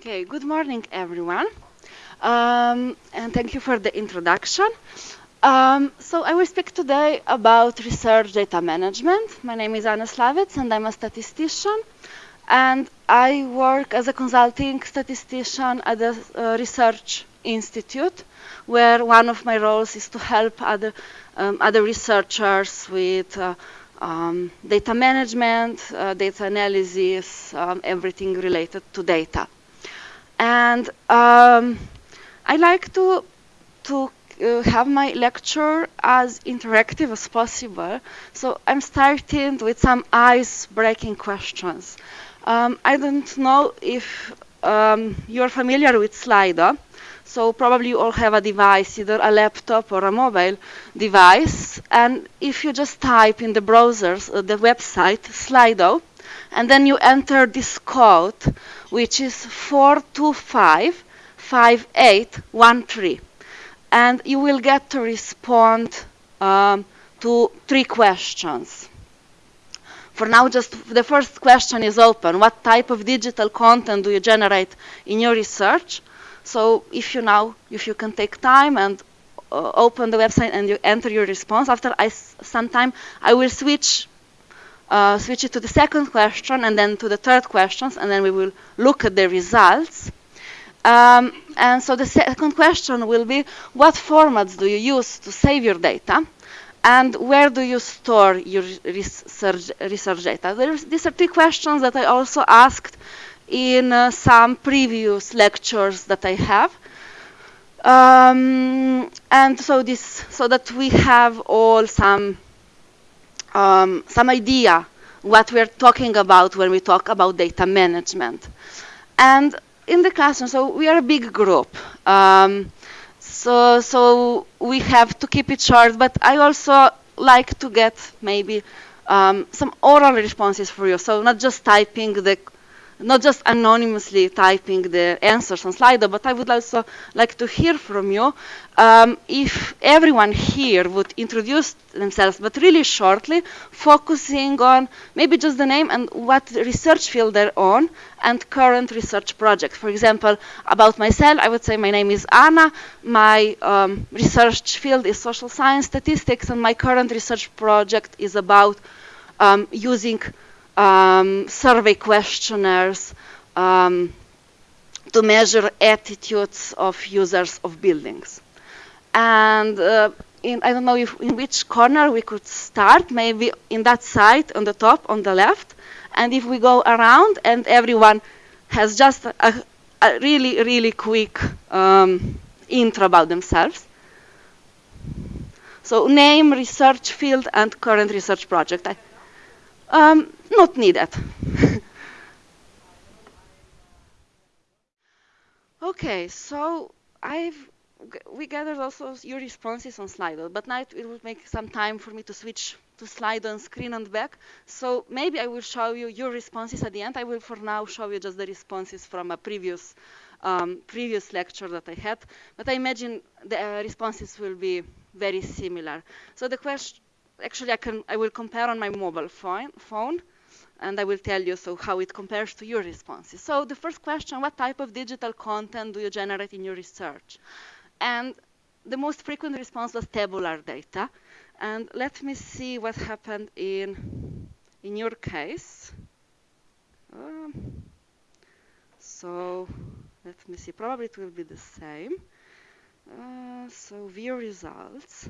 Okay, good morning, everyone. Um, and thank you for the introduction. Um, so I will speak today about research data management. My name is Anna Slavec and I'm a statistician. And I work as a consulting statistician at a uh, research institute where one of my roles is to help other, um, other researchers with uh, um, data management, uh, data analysis, um, everything related to data. And um, I like to, to uh, have my lecture as interactive as possible. So I'm starting with some ice-breaking questions. Um, I don't know if um, you're familiar with Slido. So probably you all have a device, either a laptop or a mobile device. And if you just type in the browsers, uh, the website, Slido, and then you enter this code, which is 4255813. And you will get to respond um, to three questions. For now, just the first question is open. What type of digital content do you generate in your research? So if you now, if you can take time and uh, open the website and you enter your response, after I, some time, I will switch uh, switch it to the second question and then to the third questions, and then we will look at the results. Um, and so the second question will be, what formats do you use to save your data? And where do you store your research, research data? There's, these are three questions that I also asked in uh, some previous lectures that I have. Um, and so this, so that we have all some, um, some idea what we're talking about when we talk about data management. And in the classroom, so we are a big group. Um, so, so we have to keep it short, but I also like to get maybe um, some oral responses for you. So not just typing the not just anonymously typing the answers on Slido, but I would also like to hear from you um, if everyone here would introduce themselves, but really shortly, focusing on maybe just the name and what research field they're on and current research project. For example, about myself, I would say my name is Anna, my um, research field is social science statistics, and my current research project is about um, using um, survey questionnaires um, to measure attitudes of users of buildings. And uh, in, I don't know if in which corner we could start, maybe in that side on the top, on the left. And if we go around and everyone has just a, a really, really quick um, intro about themselves. So name, research field, and current research project. I, um, not needed. okay, so I've we gathered also your responses on Slido, but now it will make some time for me to switch to Slido on screen and back. So maybe I will show you your responses at the end. I will for now show you just the responses from a previous um, previous lecture that I had, but I imagine the uh, responses will be very similar. So the question, actually I can I will compare on my mobile phone, phone and I will tell you so how it compares to your responses. So the first question, what type of digital content do you generate in your research? And the most frequent response was tabular data. And let me see what happened in, in your case. Um, so let me see, probably it will be the same. Uh, so view results.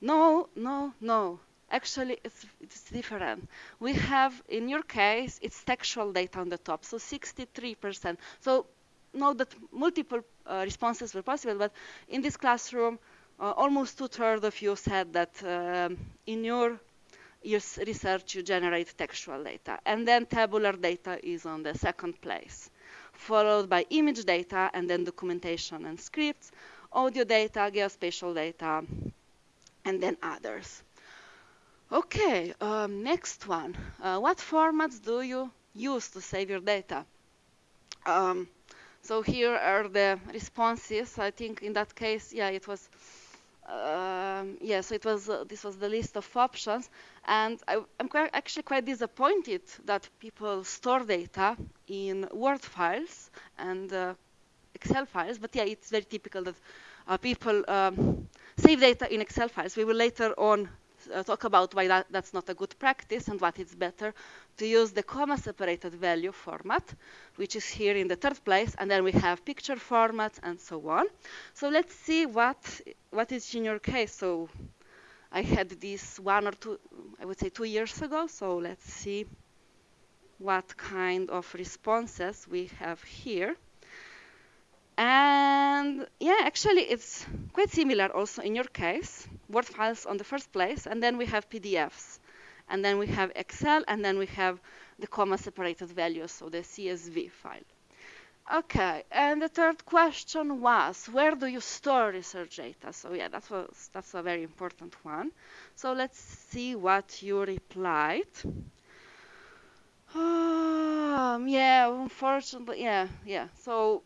No, no, no. Actually, it's, it's different. We have, in your case, it's textual data on the top, so 63%. So note that multiple uh, responses were possible, but in this classroom, uh, almost two-thirds of you said that um, in your, your research you generate textual data. And then tabular data is on the second place, followed by image data and then documentation and scripts, audio data, geospatial data, and then others. Okay, um, next one. Uh, what formats do you use to save your data? Um, so here are the responses. I think in that case, yeah, it was, um, yeah, so it was, uh, this was the list of options. And I, am actually quite disappointed that people store data in Word files and uh, Excel files. But yeah, it's very typical that uh, people um, save data in Excel files. We will later on uh, talk about why that, that's not a good practice and what it's better to use the comma separated value format, which is here in the third place, and then we have picture formats and so on. So let's see what what is in your case. So I had this one or two, I would say two years ago. So let's see what kind of responses we have here. And yeah, actually it's quite similar also in your case. Word files on the first place, and then we have PDFs. And then we have Excel, and then we have the comma separated values, so the CSV file. Okay, and the third question was, where do you store research data? So yeah, that was, that's a very important one. So let's see what you replied. Um, yeah, unfortunately, yeah, yeah. So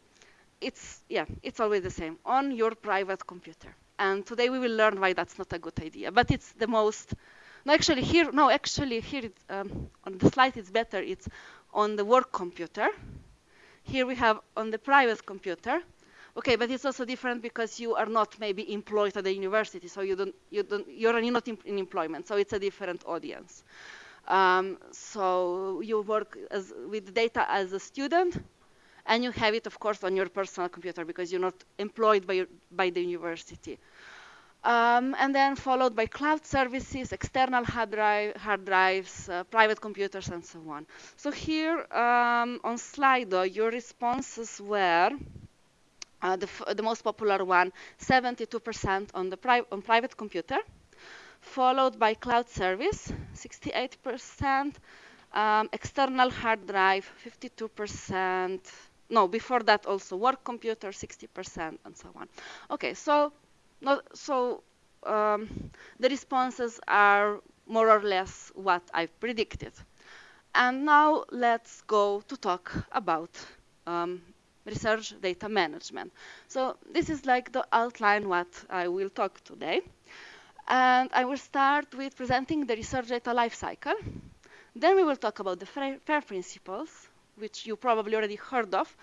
it's yeah, it's always the same on your private computer. And today we will learn why that's not a good idea. But it's the most. No, actually here. No, actually here it, um, on the slide it's better. It's on the work computer. Here we have on the private computer. Okay, but it's also different because you are not maybe employed at the university, so you don't, you don't, you're not in, employment, so it's a different audience. Um, so you work as, with data as a student, and you have it, of course, on your personal computer because you're not employed by, by the university. Um, and then followed by cloud services, external hard, drive, hard drives, uh, private computers, and so on. So here um, on Slido, your responses were uh, the, the, most popular one, 72% on the pri on private computer, followed by cloud service, 68%, um, external hard drive, 52%, no, before that also work computer 60% and so on. Okay, so so um, the responses are more or less what I've predicted. And now let's go to talk about um, research data management. So this is like the outline what I will talk today. And I will start with presenting the research data lifecycle. Then we will talk about the FAIR principles, which you probably already heard of,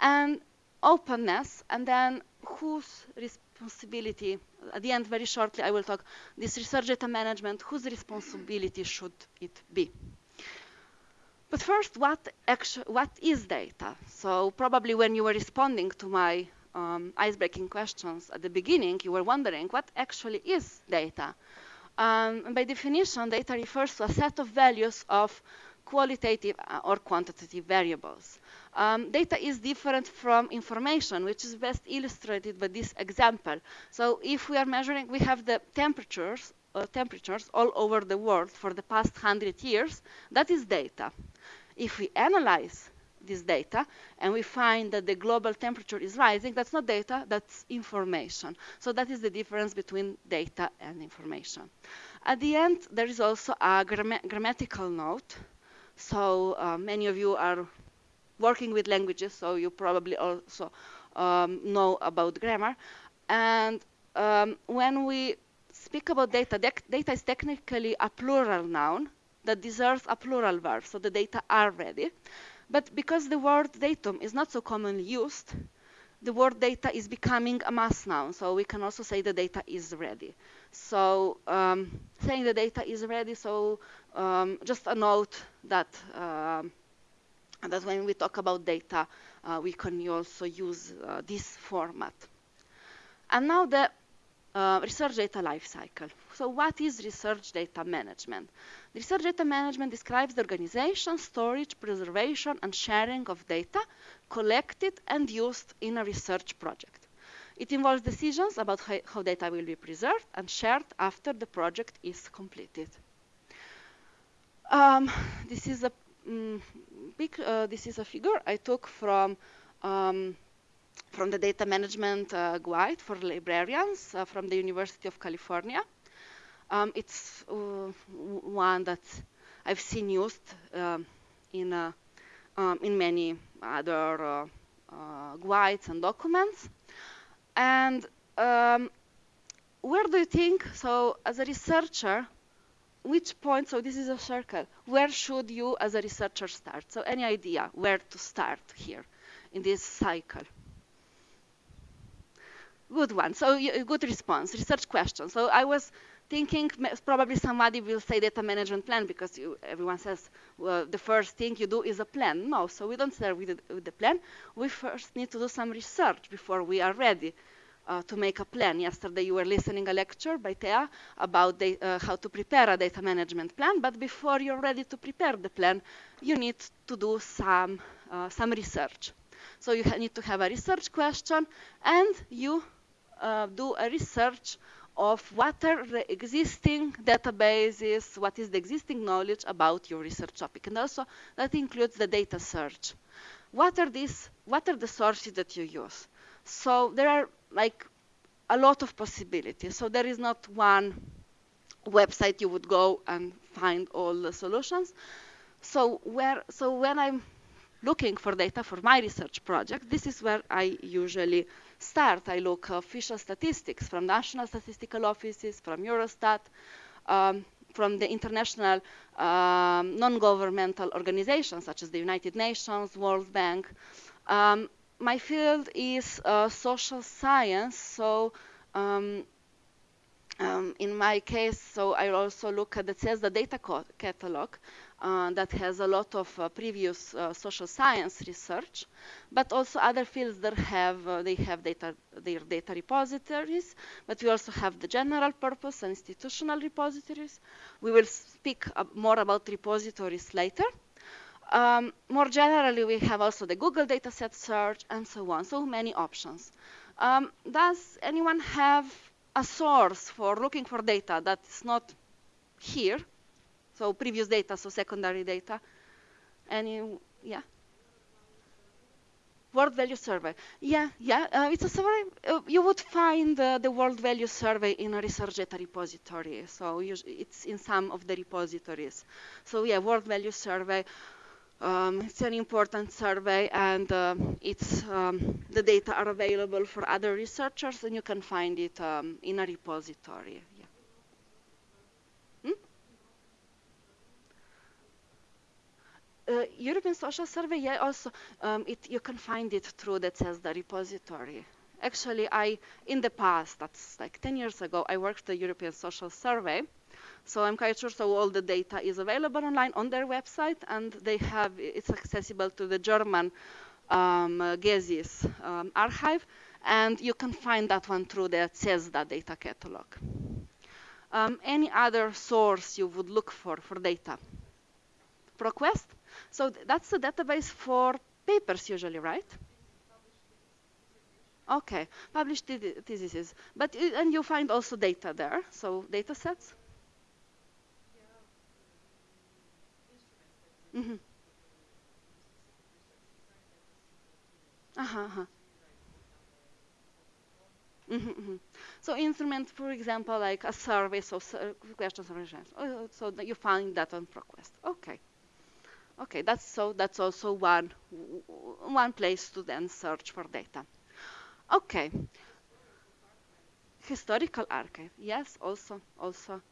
and openness, and then whose responsibility, at the end, very shortly, I will talk this research data management, whose responsibility should it be? But first, what, what is data? So probably when you were responding to my um, icebreaking questions at the beginning, you were wondering what actually is data. Um, by definition, data refers to a set of values of qualitative uh, or quantitative variables. Um, data is different from information, which is best illustrated by this example. So if we are measuring, we have the temperatures, uh, temperatures all over the world for the past 100 years, that is data. If we analyze this data and we find that the global temperature is rising, that's not data, that's information. So that is the difference between data and information. At the end, there is also a grammatical note so uh, many of you are working with languages, so you probably also um, know about grammar. And um, when we speak about data, data is technically a plural noun that deserves a plural verb, so the data are ready. But because the word datum is not so commonly used, the word data is becoming a mass noun, so we can also say the data is ready. So um, saying the data is ready, so um, just a note that um, that when we talk about data, uh, we can also use uh, this format. And now the uh, research data lifecycle. So what is research data management? Research data management describes the organization, storage, preservation, and sharing of data collected and used in a research project. It involves decisions about how data will be preserved and shared after the project is completed. Um, this is a um, big. Uh, this is a figure I took from um, from the data management uh, guide for librarians uh, from the University of California. Um, it's uh, one that I've seen used um, in uh, um, in many other uh, guides and documents. And where do you think? So, as a researcher, which point, so this is a circle, where should you as a researcher start? So any idea where to start here in this cycle? Good one. So good response. Research question. So I was thinking probably somebody will say data management plan because you, everyone says well, the first thing you do is a plan. No, so we don't start with the, with the plan. We first need to do some research before we are ready uh, to make a plan. Yesterday you were listening a lecture by Thea about the, uh, how to prepare a data management plan, but before you're ready to prepare the plan, you need to do some, uh, some research. So you need to have a research question and you uh, do a research of what are the existing databases, what is the existing knowledge about your research topic. And also that includes the data search. What are these, what are the sources that you use? So there are like a lot of possibilities. So there is not one website you would go and find all the solutions. So where, so when I'm looking for data for my research project, this is where I usually start. I look official statistics from national statistical offices, from Eurostat, um, from the international um, non-governmental organizations such as the United Nations, World Bank. Um, my field is uh, social science, so um, um, in my case, so I also look at the CESSDA data catalog, uh, that has a lot of uh, previous uh, social science research, but also other fields that have uh, they have data their data repositories. But we also have the general purpose and institutional repositories. We will speak more about repositories later. Um, more generally, we have also the Google dataset search and so on. So many options. Um, does anyone have a source for looking for data that is not here? So previous data, so secondary data. Any, yeah? World Value Survey. Yeah, yeah, uh, it's a survey. Uh, you would find uh, the World Value Survey in a research data repository. So it's in some of the repositories. So yeah, World Value Survey. Um, it's an important survey, and uh, it's um, the data are available for other researchers, and you can find it um, in a repository. uh, European Social Survey, yeah, also um, it, you can find it through that CESSDA repository. Actually, I in the past, that's like 10 years ago, I worked the European Social Survey. So I'm quite sure so all the data is available online on their website, and they have it's accessible to the German um, uh, GESIS um, archive, and you can find that one through the CESSDA data catalog. Um, any other source you would look for for data? ProQuest? So that's the database for papers usually, right? Okay, published theses. But and you find also data there, so data sets. Mm -hmm. Uh -huh, uh -huh. Mm -hmm, mm -hmm. So instrument, for example, like a survey, so questions and answers. Oh, so you find that on ProQuest. Okay. Okay, that's so that's also one one place to then search for data. Okay. Historical archive, yes, also also.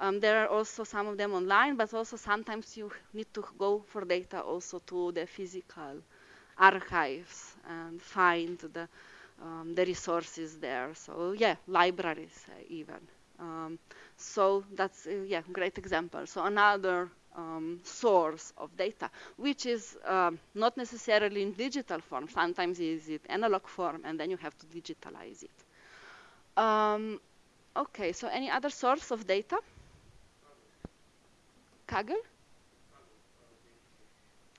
Um, there are also some of them online, but also sometimes you need to go for data also to the physical archives and find the um, the resources there. So yeah, libraries uh, even. Um, so that's uh, yeah, great example. So another um, source of data, which is um, not necessarily in digital form. Sometimes is it analog form, and then you have to digitalize it. Um, okay, so any other source of data? Kaggle?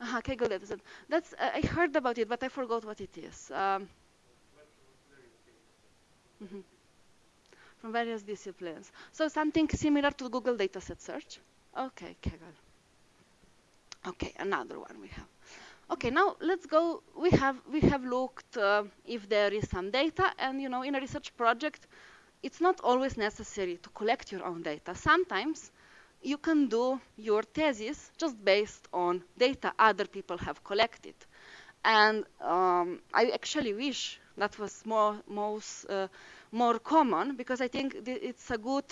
Uh-huh, Kaggle dataset. That's uh, I heard about it, but I forgot what it is. Um, mm -hmm. From various disciplines. So something similar to Google dataset search. Okay, Kaggle. Okay, another one we have. Okay, now let's go. We have we have looked uh, if there is some data, and you know, in a research project, it's not always necessary to collect your own data. Sometimes you can do your thesis just based on data other people have collected, and um, I actually wish that was more most uh, more common because I think it's a good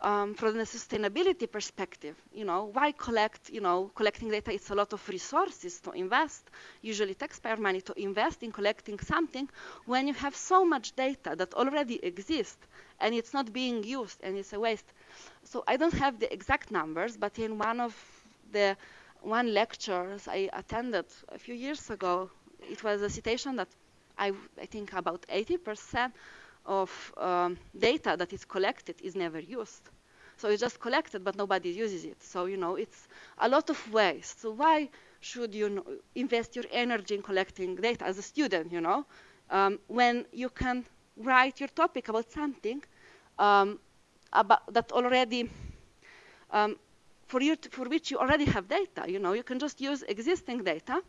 um, from the sustainability perspective, you know, why collect, you know, collecting data, it's a lot of resources to invest, usually taxpayer money to invest in collecting something when you have so much data that already exists and it's not being used and it's a waste. So I don't have the exact numbers, but in one of the one lectures I attended a few years ago, it was a citation that I, I think about 80% of um, data that is collected is never used. So it's just collected, but nobody uses it. So, you know, it's a lot of waste. So why should you invest your energy in collecting data as a student, you know, um, when you can write your topic about something um, about that already, um, for, you to, for which you already have data, you know, you can just use existing data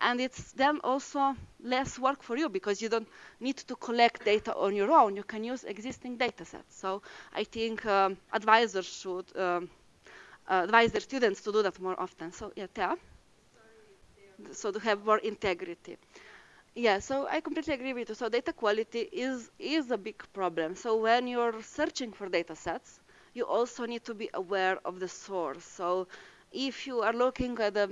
and it's then also less work for you because you don't need to collect data on your own. You can use existing data sets. So I think um, advisors should um, uh, advise their students to do that more often. So yeah, Thea? So to have more integrity. Yeah, so I completely agree with you. So data quality is is a big problem. So when you're searching for data sets, you also need to be aware of the source. So if you are looking at the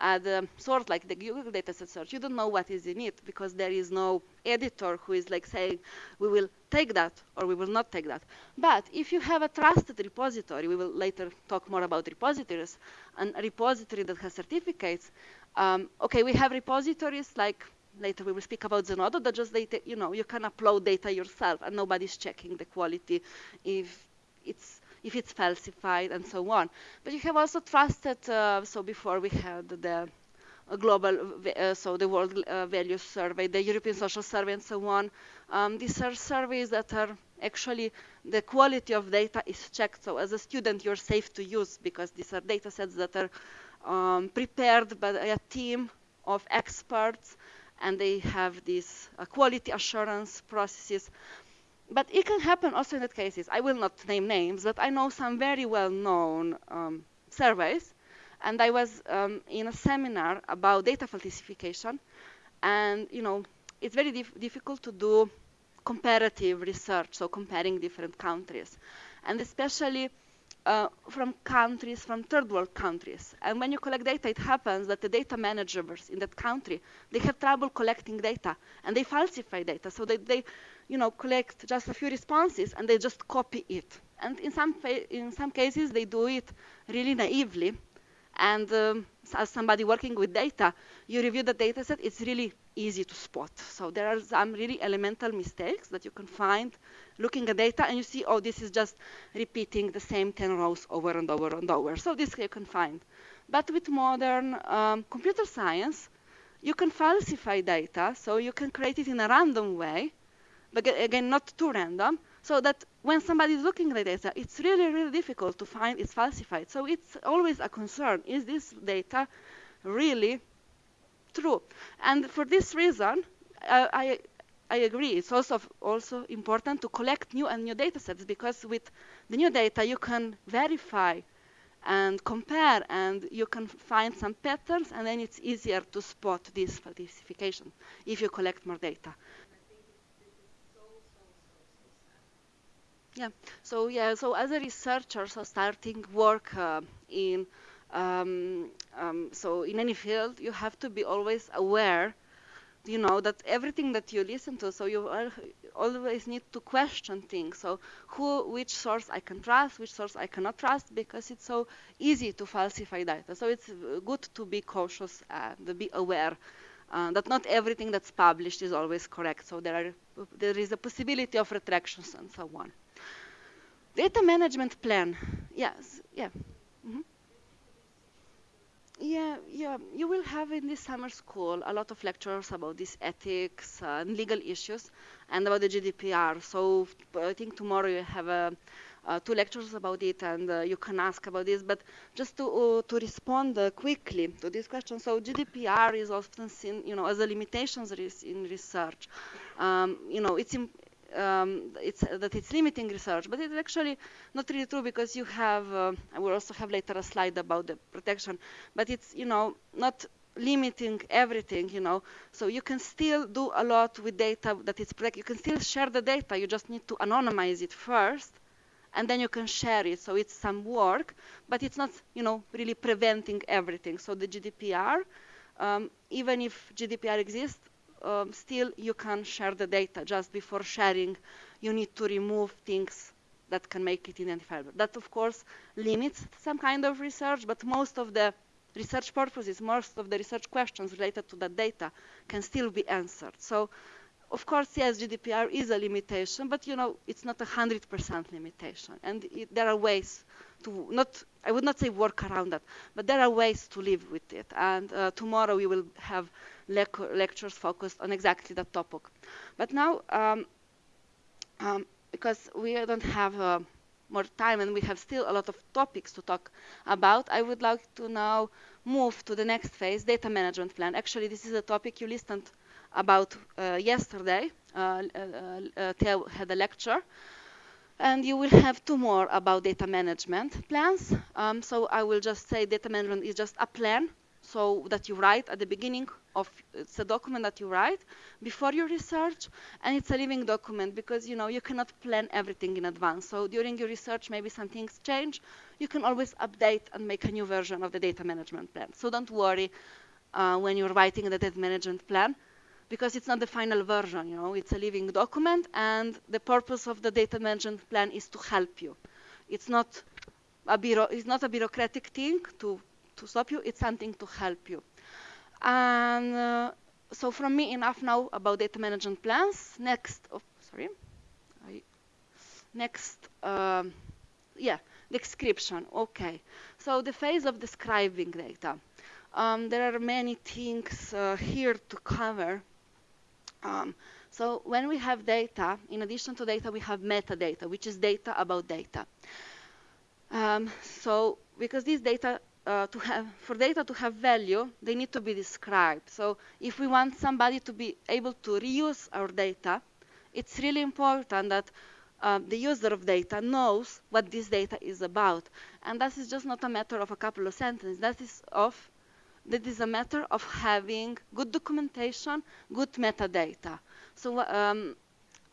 at the source like the Google dataset search, you don't know what is in it because there is no editor who is like saying, we will take that or we will not take that. But if you have a trusted repository, we will later talk more about repositories, and a repository that has certificates, um, okay, we have repositories like later we will speak about Zenodo that just data, you know, you can upload data yourself and nobody's checking the quality if it's if it's falsified and so on. But you have also trusted, uh, so before we had the uh, global, uh, so the World uh, Values Survey, the European Social Survey and so on. Um, these are surveys that are actually, the quality of data is checked. So as a student, you're safe to use because these are data sets that are um, prepared by a team of experts and they have these uh, quality assurance processes. But it can happen also in that cases. I will not name names, but I know some very well-known um, surveys, and I was um, in a seminar about data falsification, and you know, it's very dif difficult to do comparative research, so comparing different countries, and especially uh, from countries, from third world countries. And when you collect data, it happens that the data managers in that country, they have trouble collecting data and they falsify data. So they, they you know, collect just a few responses and they just copy it. And in some, in some cases, they do it really naively. And um, as somebody working with data, you review the data set, it's really easy to spot. So there are some really elemental mistakes that you can find looking at data and you see, oh, this is just repeating the same 10 rows over and over and over. So this you can find. But with modern um, computer science, you can falsify data, so you can create it in a random way but again, not too random, so that when somebody is looking at the data, it's really, really difficult to find it's falsified. So it's always a concern. Is this data really true? And for this reason, I, I agree. It's also also important to collect new and new data sets because with the new data you can verify and compare and you can find some patterns and then it's easier to spot this falsification if you collect more data. Yeah. So yeah. So as a researcher, so starting work uh, in um, um, so in any field, you have to be always aware, you know, that everything that you listen to, so you always need to question things. So who, which source I can trust, which source I cannot trust, because it's so easy to falsify data. So it's good to be cautious and be aware. Uh, that not everything that's published is always correct. So there are there is a possibility of retractions and so on. Data management plan. Yes, yeah. Mm -hmm. Yeah, yeah. You will have in this summer school a lot of lectures about these ethics and legal issues and about the GDPR. So I think tomorrow you have uh, uh, two lectures about it and uh, you can ask about this. But just to, uh, to respond uh, quickly to this question, so GDPR is often seen, you know, as a limitations in research. Um, you know, it's um, it's, that it's limiting research, but it's actually not really true because you have, uh, I will also have later a slide about the protection, but it's, you know, not limiting everything, you know, so you can still do a lot with data that is protected. You can still share the data, you just need to anonymize it first, and then you can share it. So it's some work, but it's not, you know, really preventing everything. So the GDPR, um, even if GDPR exists, um, still you can share the data. Just before sharing, you need to remove things that can make it identifiable. That, of course, limits some kind of research, but most of the research purposes, most of the research questions related to that data can still be answered. So, of course, yes, GDPR is a limitation, but you know, it's not a 100% limitation. And it, there are ways to not, I would not say work around that, but there are ways to live with it. And uh, tomorrow we will have le lectures focused on exactly that topic. But now, um, um, because we don't have uh, more time and we have still a lot of topics to talk about, I would like to now move to the next phase, data management plan. Actually, this is a topic you listened about uh, yesterday. Uh, uh, Theo had a lecture. And you will have two more about data management plans. Um, so I will just say data management is just a plan so that you write at the beginning of it's a document that you write before your research and it's a living document because you know you cannot plan everything in advance so during your research maybe some things change you can always update and make a new version of the data management plan so don't worry uh, when you're writing the data management plan because it's not the final version you know it's a living document and the purpose of the data management plan is to help you it's not a bureau it's not a bureaucratic thing to to stop you, it's something to help you. And uh, so from me, enough now about data management plans. Next, oh, sorry, I, next, um, yeah, description, okay. So the phase of describing data. Um, there are many things uh, here to cover. Um, so when we have data, in addition to data, we have metadata, which is data about data. Um, so because these data uh, to have for data to have value, they need to be described. So if we want somebody to be able to reuse our data, it's really important that uh, the user of data knows what this data is about. And that is just not a matter of a couple of sentences. That is of that is a matter of having good documentation, good metadata. So, um,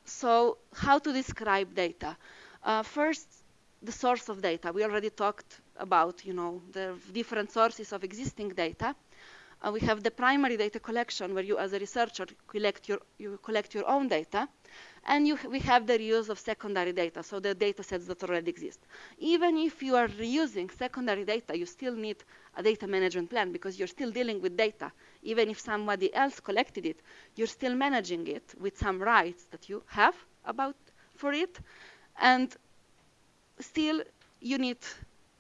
so how to describe data? Uh, first, the source of data. We already talked about you know the different sources of existing data. Uh, we have the primary data collection where you as a researcher collect your you collect your own data and you, we have the reuse of secondary data, so the data sets that already exist. Even if you are reusing secondary data, you still need a data management plan because you're still dealing with data. Even if somebody else collected it, you're still managing it with some rights that you have about for it. And still, you need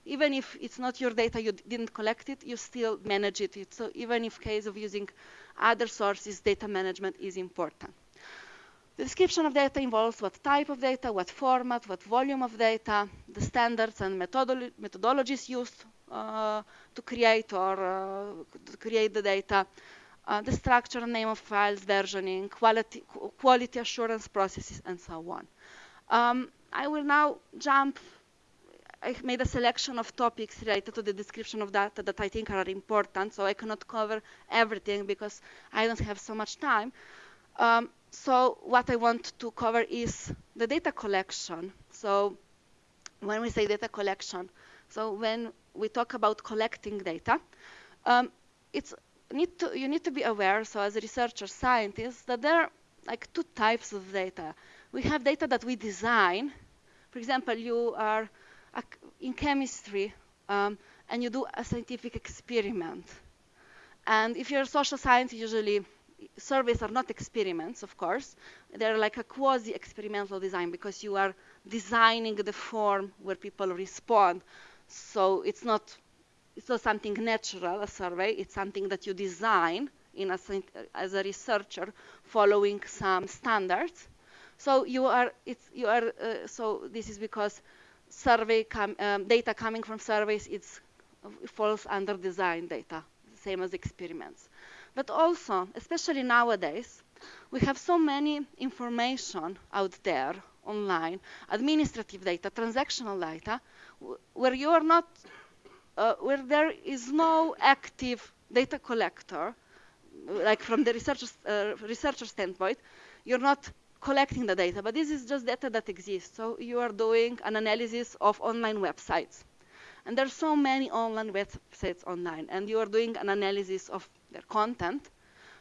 even if it's not your data, you didn't collect it, you still manage it. So even if case of using other sources, data management is important. The description of data involves what type of data, what format, what volume of data, the standards and methodolo methodologies used uh, to create or uh, to create the data, uh, the structure and name of files, versioning, quality, quality assurance processes, and so on. Um, I will now jump I made a selection of topics related to the description of data that I think are important, so I cannot cover everything because I don't have so much time. Um, so what I want to cover is the data collection. So when we say data collection, so when we talk about collecting data, um, it's need to, you need to be aware, so as a researcher scientist, that there are like two types of data. We have data that we design. For example, you are in chemistry um, and you do a scientific experiment. And if you're a social science, usually surveys are not experiments, of course. They're like a quasi-experimental design because you are designing the form where people respond. So it's not, it's not something natural, a survey. It's something that you design in a, as a researcher following some standards. So you are, it's, you are, uh, so this is because survey com um, data coming from surveys it's, it falls under design data, same as experiments. But also, especially nowadays, we have so many information out there online, administrative data, transactional data, where you are not, uh, where there is no active data collector, like from the researcher's, uh, researcher standpoint, you're not collecting the data, but this is just data that exists. So you are doing an analysis of online websites. And there's so many online websites online, and you are doing an analysis of their content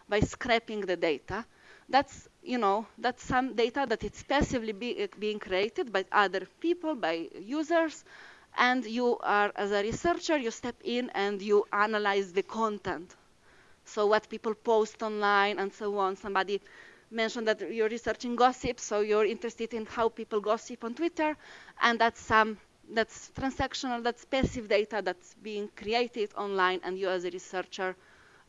by scraping the data. That's, you know, that's some data that is passively be, eh, being created by other people, by users, and you are, as a researcher, you step in and you analyze the content. So what people post online and so on. Somebody mentioned that you're researching gossip, so you're interested in how people gossip on Twitter, and that's some that's transactional, that's passive data that's being created online, and you as a researcher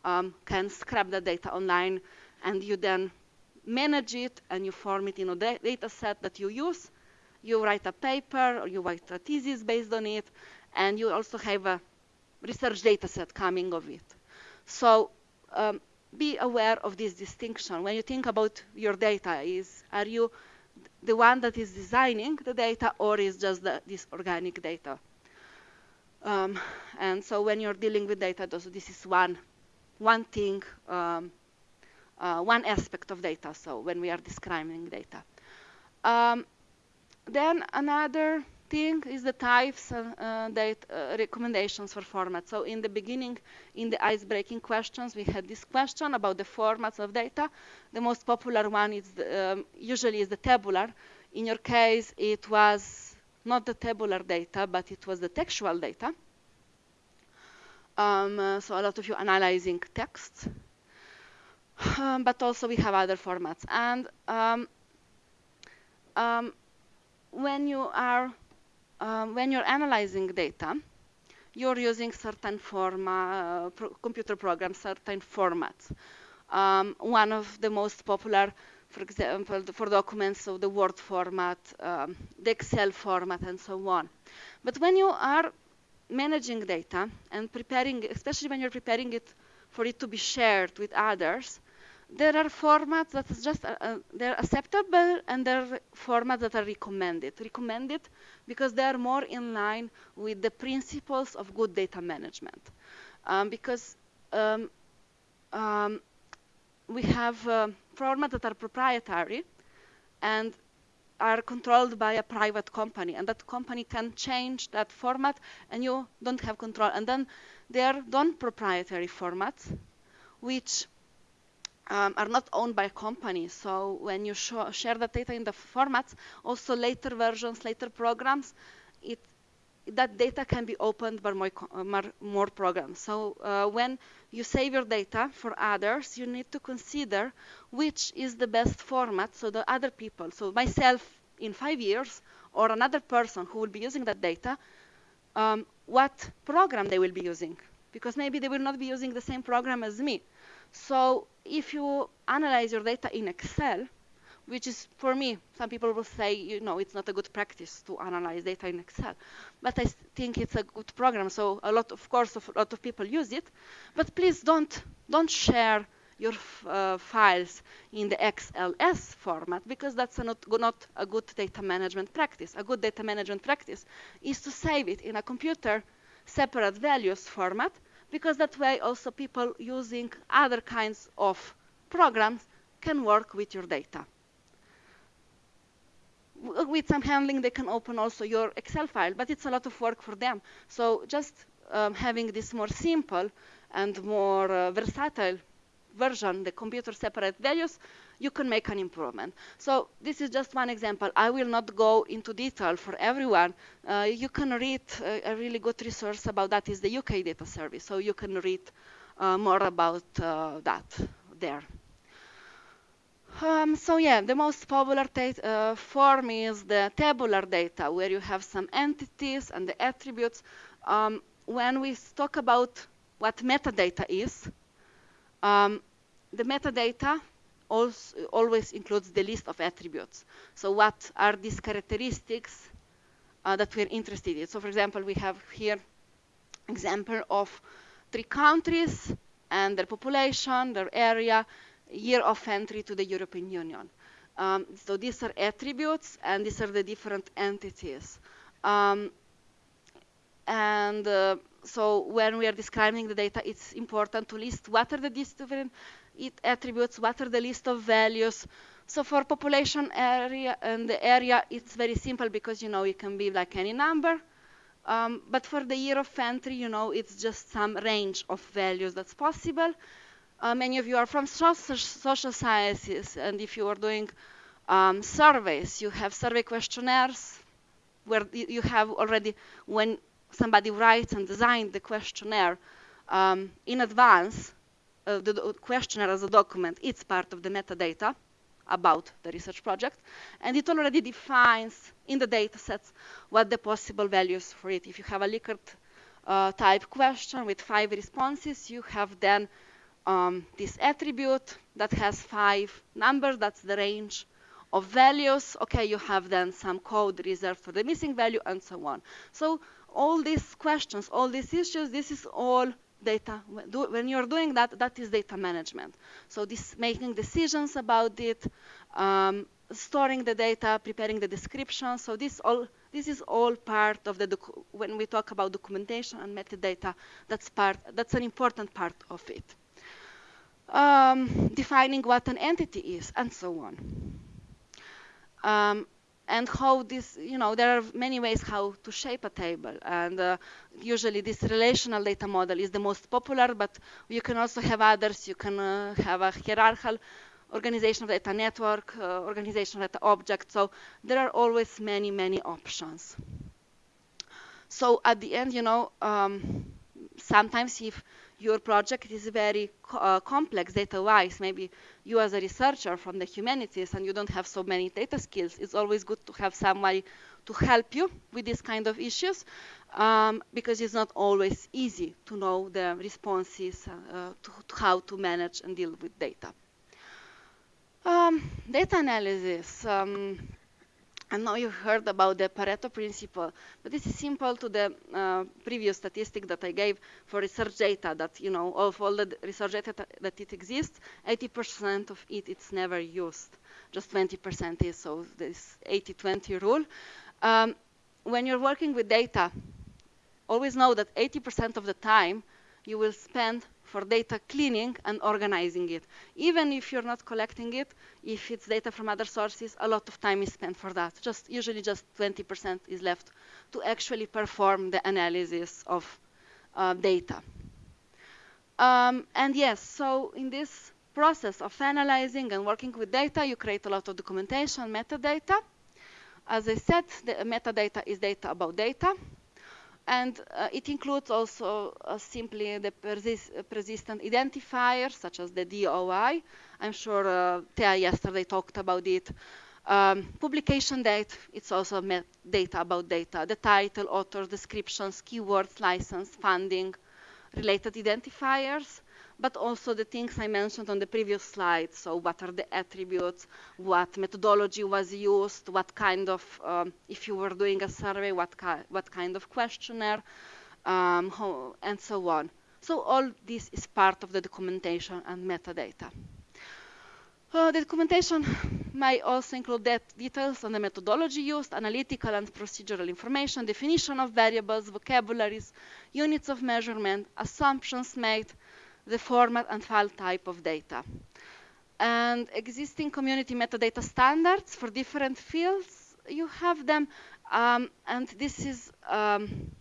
um, can scrap the data online, and you then manage it and you form it in a da data set that you use. You write a paper or you write a thesis based on it, and you also have a research data set coming of it. So um, be aware of this distinction. When you think about your data, is are you the one that is designing the data or is just the, this organic data? Um, and so when you're dealing with data, this is one, one thing, um, uh, one aspect of data, so when we are describing data. Um, then another thing is the types uh, that uh, recommendations for formats. So in the beginning, in the ice-breaking questions, we had this question about the formats of data. The most popular one is the, um, usually is the tabular. In your case, it was not the tabular data, but it was the textual data. Um, uh, so a lot of you analyzing texts. um, but also we have other formats. And um, um when you are um, when you're analyzing data, you're using certain forma, uh, pro computer programs, certain formats. Um, one of the most popular, for example, for documents, so the Word format, um, the Excel format, and so on. But when you are managing data and preparing, especially when you're preparing it for it to be shared with others, there are formats that is just uh, uh, they're acceptable and there are formats that are recommended. Recommended because they are more in line with the principles of good data management. Um, because um, um, we have uh, formats that are proprietary and are controlled by a private company and that company can change that format and you don't have control and then there are non-proprietary formats which um, are not owned by companies. So when you share the data in the formats, also later versions, later programs, it, that data can be opened by more, more, more programs. So uh, when you save your data for others, you need to consider which is the best format so the other people, so myself in five years, or another person who will be using that data, um, what program they will be using. Because maybe they will not be using the same program as me. So if you analyze your data in Excel, which is for me, some people will say, you know, it's not a good practice to analyze data in Excel, but I think it's a good program. So a lot, of course, a lot of people use it, but please don't don't share your uh, files in the XLS format because that's a not, not a good data management practice. A good data management practice is to save it in a comma separate values format because that way also people using other kinds of programs can work with your data. With some handling, they can open also your Excel file, but it's a lot of work for them. So just um, having this more simple and more uh, versatile version, the comma separate values, you can make an improvement. So this is just one example. I will not go into detail for everyone. Uh, you can read uh, a really good resource about that is the UK data service. So you can read uh, more about uh, that there. Um, so yeah, the most popular uh, form is the tabular data, where you have some entities and the attributes. Um, when we talk about what metadata is, um, the metadata also, always includes the list of attributes. So what are these characteristics uh, that we're interested in? So for example, we have here example of three countries and their population, their area, year of entry to the European Union. Um, so these are attributes and these are the different entities. Um, and uh, so when we are describing the data, it's important to list what are the different attributes, what are the list of values. So for population area and the area, it's very simple because you know it can be like any number. Um, but for the year of entry, you know, it's just some range of values that's possible. Uh, many of you are from social, social sciences, and if you are doing um, surveys, you have survey questionnaires where you have already, when somebody writes and designs the questionnaire um, in advance, uh, the questionnaire as a document, it's part of the metadata about the research project. And it already defines in the data sets what the possible values for it. If you have a Likert uh, type question with five responses, you have then um, this attribute that has five numbers, that's the range of values. Okay, you have then some code reserved for the missing value and so on. So all these questions, all these issues, this is all data. When you're doing that, that is data management. So this making decisions about it, um, storing the data, preparing the description. So this all this is all part of the when we talk about documentation and metadata. That's part. That's an important part of it. Um, defining what an entity is and so on. Um, and how this, you know, there are many ways how to shape a table. And uh, usually this relational data model is the most popular, but you can also have others. You can uh, have a hierarchical organization of data network, uh, organization of data object. So there are always many, many options. So at the end, you know, um, sometimes if your project is very uh, complex data-wise. Maybe you as a researcher from the humanities and you don't have so many data skills. It's always good to have somebody to help you with these kind of issues um, because it's not always easy to know the responses uh, to, to, how to manage and deal with data. Um, data analysis. Um, I know you heard about the Pareto principle, but this is simple to the uh, previous statistic that I gave for research data that, you know, of all the research data that it exists, 80% of it it's never used. Just 20% is, so this 80-20 rule. Um, when you're working with data, always know that 80% of the time you will spend for data cleaning and organizing it. Even if you're not collecting it, if it's data from other sources, a lot of time is spent for that. Just usually just 20% is left to actually perform the analysis of uh, data. Um, and yes, so in this process of analyzing and working with data, you create a lot of documentation, metadata. As I said, the metadata is data about data. And uh, it includes also uh, simply the persist persistent identifiers, such as the DOI. I'm sure uh, Thea yesterday talked about it. Um, publication date, it's also data about data. The title, author, descriptions, keywords, license, funding, related identifiers but also the things I mentioned on the previous slide. So what are the attributes, what methodology was used, what kind of, um, if you were doing a survey, what, ki what kind of questionnaire, um, how, and so on. So all this is part of the documentation and metadata. Uh, the documentation may also include details on the methodology used, analytical and procedural information, definition of variables, vocabularies, units of measurement, assumptions made, the format and file type of data. And existing community metadata standards for different fields, you have them. Um, and this is, um,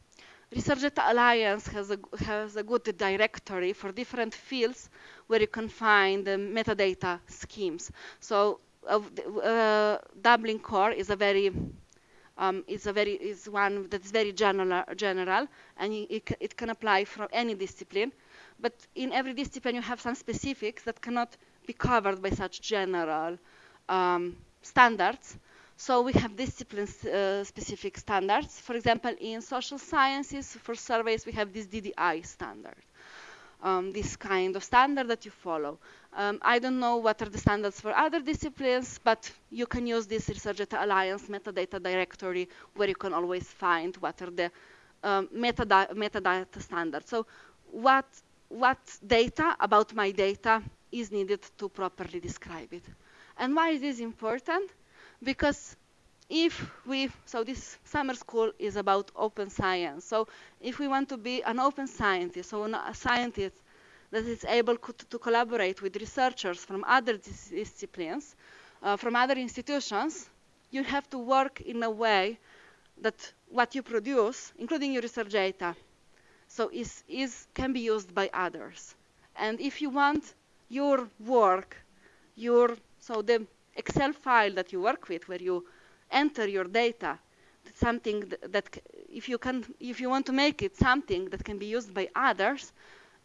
Research Data Alliance has a, has a good directory for different fields where you can find the metadata schemes. So uh, Dublin Core is a very um, is a very is one that's very general, general and it, it can apply for any discipline. But in every discipline, you have some specifics that cannot be covered by such general um, standards. So we have discipline-specific uh, standards. For example, in social sciences, for surveys, we have this DDI standard. Um, this kind of standard that you follow. Um, I don't know what are the standards for other disciplines, but you can use this Research Data Alliance metadata directory where you can always find what are the um, metadata, metadata standards. So what what data about my data is needed to properly describe it. And why is this important? Because if we, so this summer school is about open science. So if we want to be an open scientist, so a scientist that is able to, to collaborate with researchers from other dis disciplines, uh, from other institutions, you have to work in a way that what you produce, including your research data, so is, is can be used by others. And if you want your work, your so the Excel file that you work with, where you enter your data, something that, that if you can, if you want to make it something that can be used by others,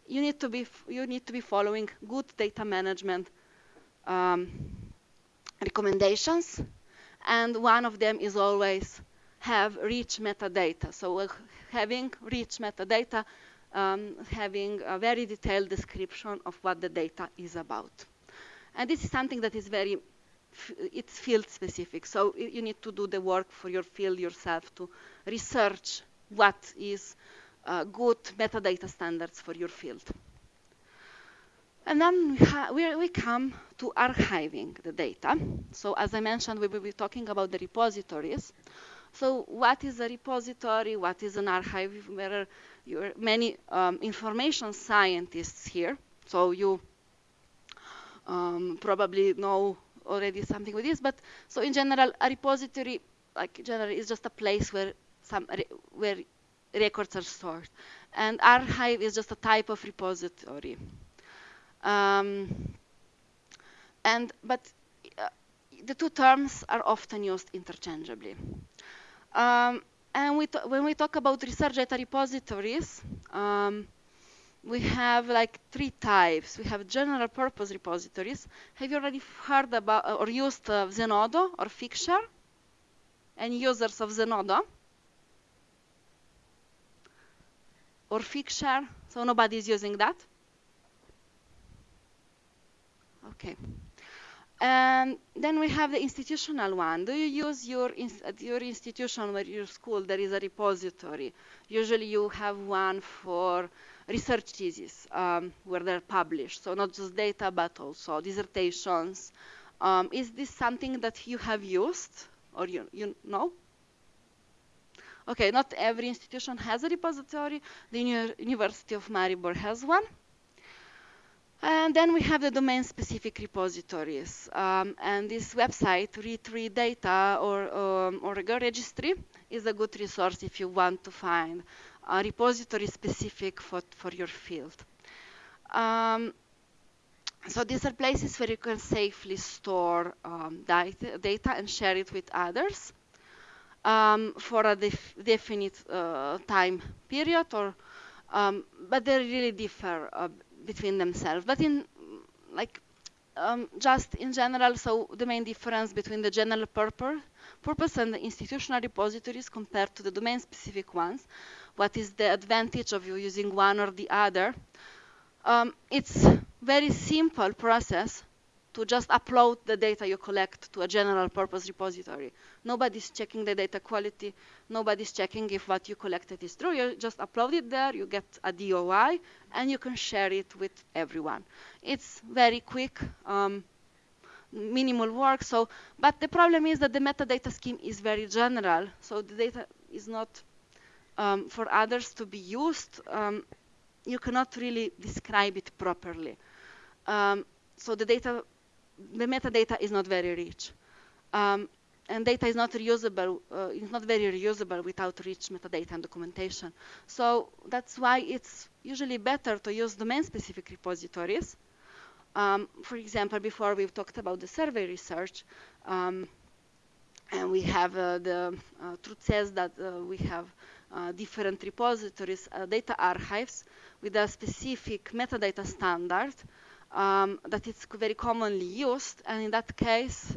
you need to be you need to be following good data management um, recommendations, and one of them is always have rich metadata. So uh, having rich metadata, um, having a very detailed description of what the data is about. And this is something that is very, it's field specific. So you need to do the work for your field yourself to research what is uh, good metadata standards for your field. And then we, we, come to archiving the data. So as I mentioned, we will be talking about the repositories. So what is a repository? What is an archive? There are many um, information scientists here. So you um, probably know already something with this. But so in general, a repository, like generally, is just a place where some where records are stored. And archive is just a type of repository. Um, and but uh, the two terms are often used interchangeably. Um, and we when we talk about research data repositories, um, we have like three types. We have general purpose repositories. Have you already heard about or used uh, Zenodo or Figshare? Any users of Zenodo? Or Figshare? So nobody is using that? Okay. And then we have the institutional one. Do you use your your institution or your school there is a repository? Usually you have one for research theses um, where they're published. So not just data but also dissertations. Um, is this something that you have used or you, you know? Okay, not every institution has a repository. The University of Maribor has one. And then we have the domain-specific repositories. Um, and this website, re3data or, um, or registry, is a good resource if you want to find a repository specific for, for your field. Um, so these are places where you can safely store um, data, data, and share it with others um, for a def definite uh, time period, or um, but they really differ uh, between themselves. But in like um, just in general, so the main difference between the general purpose, purpose and the institutional repositories compared to the domain-specific ones, what is the advantage of you using one or the other? Um, it's very simple process to just upload the data you collect to a general purpose repository. Nobody's checking the data quality. Nobody's checking if what you collected is true. You just upload it there, you get a DOI, and you can share it with everyone. It's very quick, um, minimal work. So, but the problem is that the metadata scheme is very general. So the data is not um, for others to be used. Um, you cannot really describe it properly. Um, so the data the metadata is not very rich. Um, and data is not reusable, uh, it's not very reusable without rich metadata and documentation. So that's why it's usually better to use domain-specific repositories. Um, for example, before we've talked about the survey research, um, and we have uh, the uh, truth CESSDA uh, we have uh, different repositories, uh, data archives with a specific metadata standard um, that it's very commonly used. And in that case,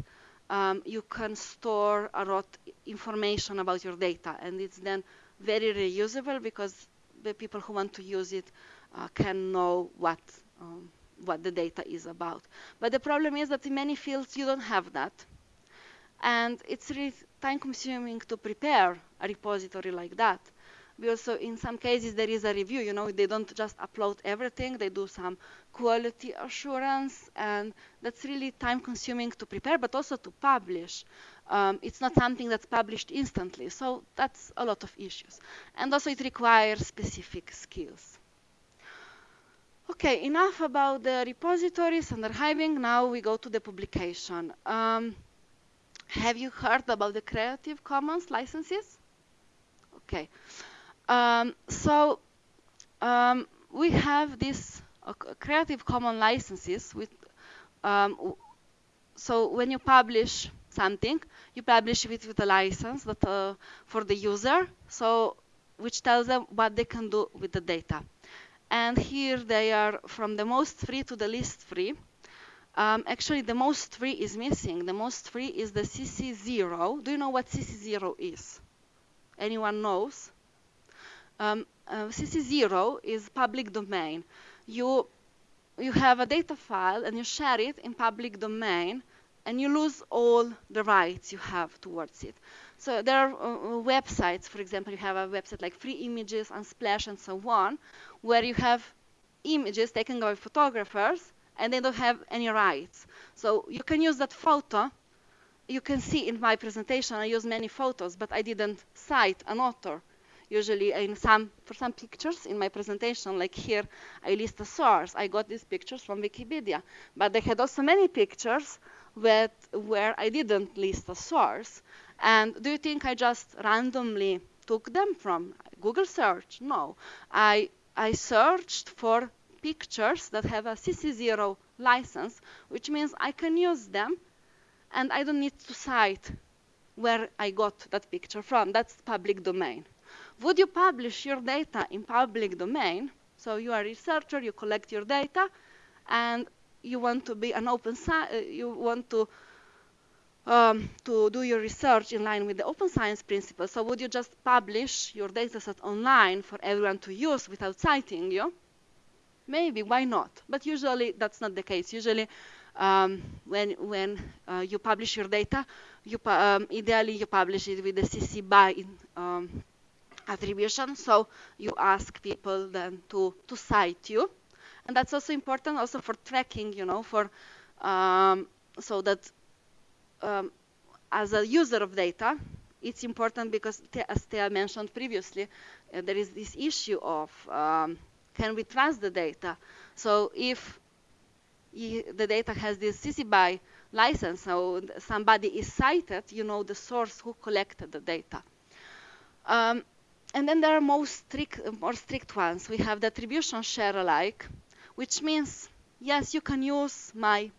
um, you can store a lot information about your data. And it's then very reusable because the people who want to use it uh, can know what, um, what the data is about. But the problem is that in many fields you don't have that. And it's really time consuming to prepare a repository like that. We also, in some cases, there is a review. You know, they don't just upload everything. They do some quality assurance, and that's really time-consuming to prepare, but also to publish. Um, it's not something that's published instantly, so that's a lot of issues. And also, it requires specific skills. Okay, enough about the repositories and archiving. Now we go to the publication. Um, have you heard about the Creative Commons licenses? Okay. Um, so um, we have these uh, Creative Commons licenses with um, so when you publish something, you publish it with a license that uh, for the user, so which tells them what they can do with the data. And here they are from the most free to the least free. Um, actually, the most free is missing. The most free is the CC0. Do you know what CC0 is? Anyone knows? Um, uh, CC0 is public domain. You you have a data file and you share it in public domain and you lose all the rights you have towards it. So there are uh, uh, websites, for example, you have a website like Free Images, Unsplash, and so on, where you have images taken by photographers and they don't have any rights. So you can use that photo. You can see in my presentation I use many photos, but I didn't cite an author. Usually in some, for some pictures in my presentation, like here, I list a source. I got these pictures from Wikipedia, but they had also many pictures with, where I didn't list a source. And do you think I just randomly took them from Google search? No. I, I searched for pictures that have a CC0 license, which means I can use them and I don't need to cite where I got that picture from. That's public domain. Would you publish your data in public domain? So you are a researcher, you collect your data, and you want to be an open science, uh, you want to um, to do your research in line with the open science principles. So would you just publish your dataset online for everyone to use without citing you? Maybe, why not? But usually that's not the case. Usually um, when, when uh, you publish your data, you um, ideally you publish it with the CC BY um, attribution. So you ask people then to, to cite you. And that's also important also for tracking, you know, for um, so that um, as a user of data, it's important because, as Thea mentioned previously, uh, there is this issue of um, can we trust the data? So if the data has this CC BY license, so somebody is cited, you know the source who collected the data. Um, and then there are more strict, more strict ones. We have the attribution share alike, which means, yes, you can use my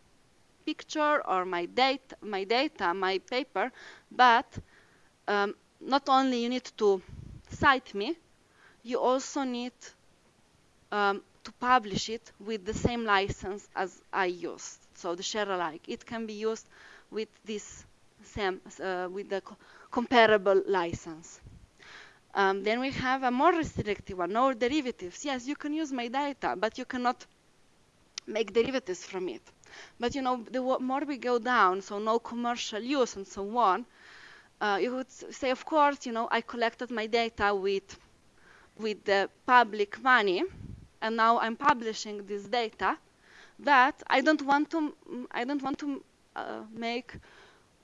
picture or my data, my data, my paper, but um, not only you need to cite me, you also need um, to publish it with the same license as I used. So the share alike. It can be used with this same, uh, with the co comparable license. Um, then we have a more restrictive one, no derivatives. Yes, you can use my data, but you cannot make derivatives from it. But you know, the more we go down, so no commercial use and so on, uh, you would say, of course, you know, I collected my data with with the public money, and now I'm publishing this data. But I don't want to, I don't want to uh, make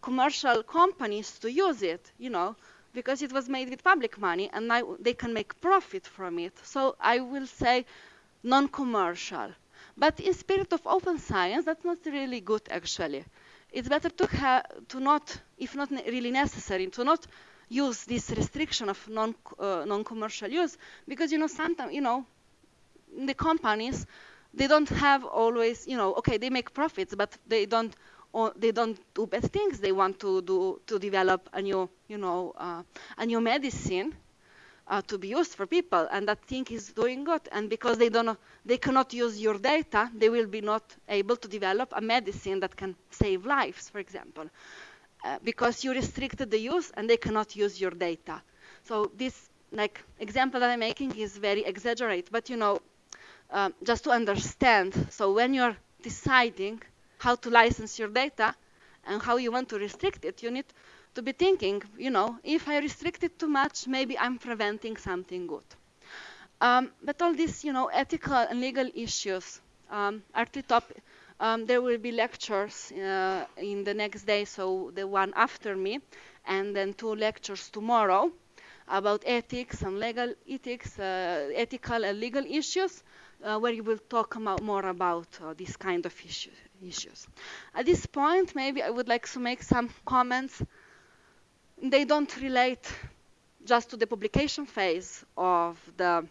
commercial companies to use it, you know, because it was made with public money, and now they can make profit from it. So I will say non-commercial. But in spirit of open science, that's not really good actually. It's better to have to not, if not really necessary, to not use this restriction of non uh, non-commercial use because you know sometimes you know the companies they don't have always you know okay they make profits but they don't or they don't do bad things. They want to do to develop a new you know uh, a new medicine uh, to be used for people. And that thing is doing good. And because they don't they cannot use your data they will be not able to develop a medicine that can save lives for example. Uh, because you restricted the use and they cannot use your data. So this like example that i'm making is very exaggerated. But you know um, just to understand so when you're deciding how to license your data and how you want to restrict it you need to be thinking, you know, if I restrict it too much, maybe I'm preventing something good. Um, but all these, you know, ethical and legal issues um, are the top. Um, there will be lectures uh, in the next day, so the one after me, and then two lectures tomorrow about ethics and legal ethics, uh, ethical and legal issues. uh, where you will talk more about uh, this kind of issue, issues. At this point, maybe I would like to make some comments. They don't relate just to the publication phase of the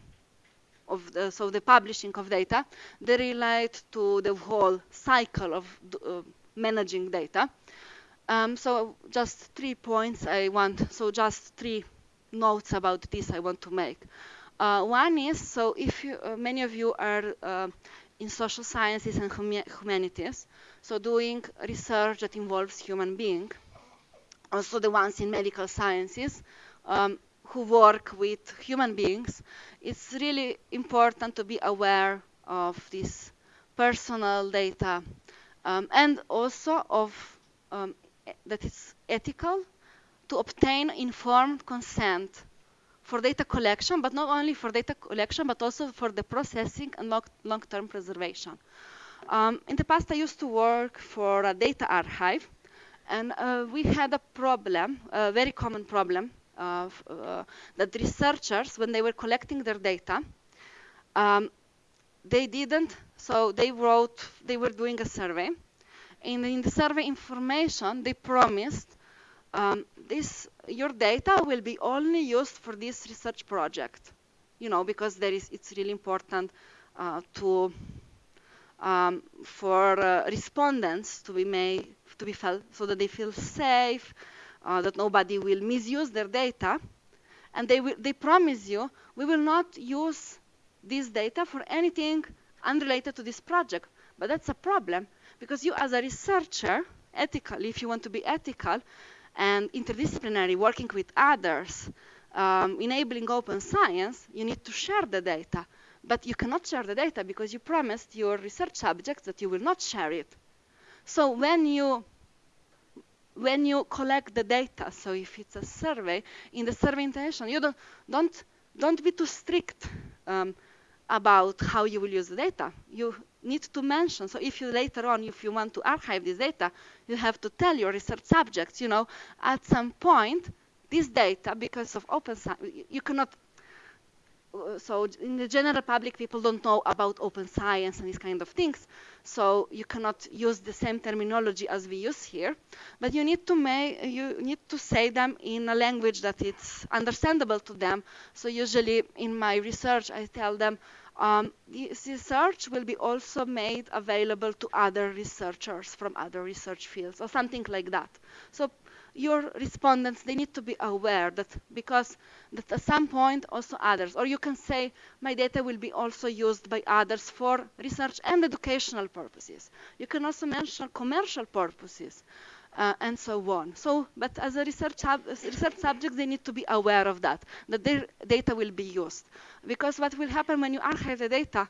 of the, so the publishing of data, they relate to the whole cycle of uh, managing data. Um, so just three points I want, so just three notes about this I want to make. Uh, one is, so if you, uh, many of you are uh, in social sciences and hum humanities, so doing research that involves human being, also the ones in medical sciences, um, who work with human beings, it's really important to be aware of this personal data um, and also of um, that it's ethical to obtain informed consent for data collection, but not only for data collection, but also for the processing and long-term preservation. Um, in the past, I used to work for a data archive, and uh, we had a problem, a very common problem, uh, that researchers, when they were collecting their data, um, they didn't, so they wrote, they were doing a survey, and in the survey information, they promised um, this, your data will be only used for this research project, you know, because there is, it's really important uh, to, um, for uh, respondents to be made, to be felt, so that they feel safe, uh, that nobody will misuse their data, and they, will, they promise you, we will not use this data for anything unrelated to this project. But that's a problem, because you as a researcher, ethically, if you want to be ethical and interdisciplinary, working with others, um, enabling open science, you need to share the data. But you cannot share the data because you promised your research subjects that you will not share it. So when you when you collect the data, so if it's a survey, in the survey intention, you don't, don't, don't be too strict um, about how you will use the data. You need to mention, so if you later on, if you want to archive this data, you have to tell your research subjects, you know, at some point, this data, because of open science, you cannot uh, so in the general public, people don't know about open science and these kind of things. So you cannot use the same terminology as we use here, but you need to make you need to say them in a language that it's understandable to them. So usually in my research, I tell them um, this research will be also made available to other researchers from other research fields or something like that. So your respondents, they need to be aware that because that at some point also others, or you can say my data will be also used by others for research and educational purposes. You can also mention commercial purposes. Uh, and so on. So, but as a research, research subject, they need to be aware of that, that their data will be used. Because what will happen when you archive the data,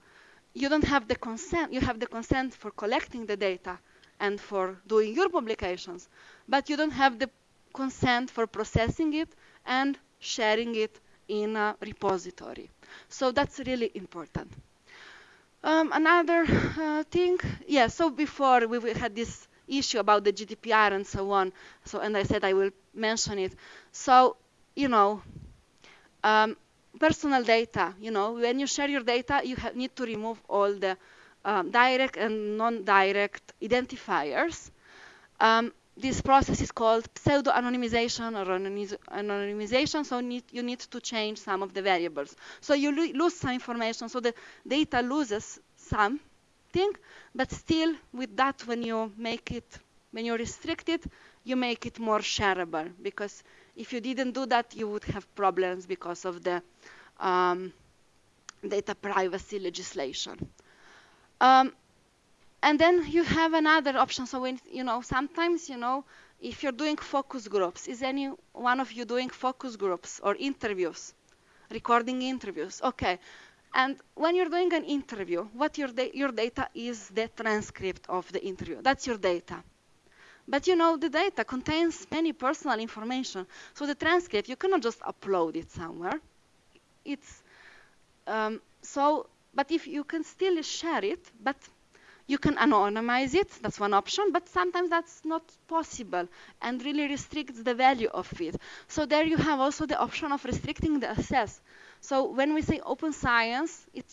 you don't have the consent, you have the consent for collecting the data, and for doing your publications, but you don't have the consent for processing it and sharing it in a repository. So that's really important. Um, another uh, thing, yeah, so before we had this issue about the GDPR and so on, so and I said I will mention it. So, you know, um, personal data, you know, when you share your data, you need to remove all the um, direct and non-direct identifiers. Um, this process is called pseudo-anonymization or anonymization, so need, you need to change some of the variables. So you lo lose some information, so the data loses something, but still with that, when you make it, when you restrict it, you make it more shareable, because if you didn't do that, you would have problems because of the um, data privacy legislation. Um, and then you have another option. So when, you know, sometimes, you know, if you're doing focus groups, is any one of you doing focus groups or interviews, recording interviews? Okay. And when you're doing an interview, what your, da your data is the transcript of the interview. That's your data. But you know, the data contains many personal information. So the transcript, you cannot just upload it somewhere. It's um, so but if you can still share it, but You can anonymize it, that's one option, but sometimes that's not possible and really restricts the value of it. So there you have also the option of restricting the access. So when we say open science, it